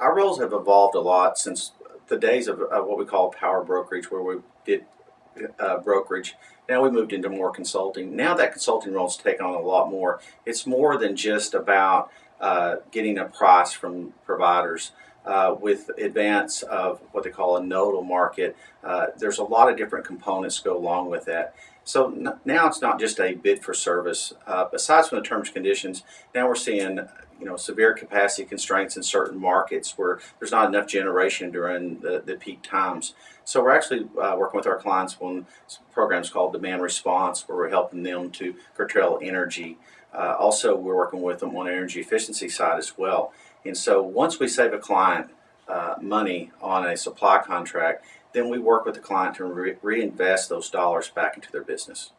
our roles have evolved a lot since the days of, of what we call power brokerage, where we did uh, brokerage. Now we moved into more consulting. Now that consulting role's taken on a lot more. It's more than just about uh, getting a price from providers. Uh, with advance of what they call a nodal market, uh, there's a lot of different components go along with that. So now it's not just a bid for service. Uh, aside from the terms and conditions, now we're seeing you know severe capacity constraints in certain markets where there's not enough generation during the, the peak times. So we're actually uh, working with our clients on programs called demand response, where we're helping them to curtail energy. Uh, also, we're working with them on energy efficiency side as well. And so once we save a client uh, money on a supply contract, then we work with the client to re- reinvest those dollars back into their business.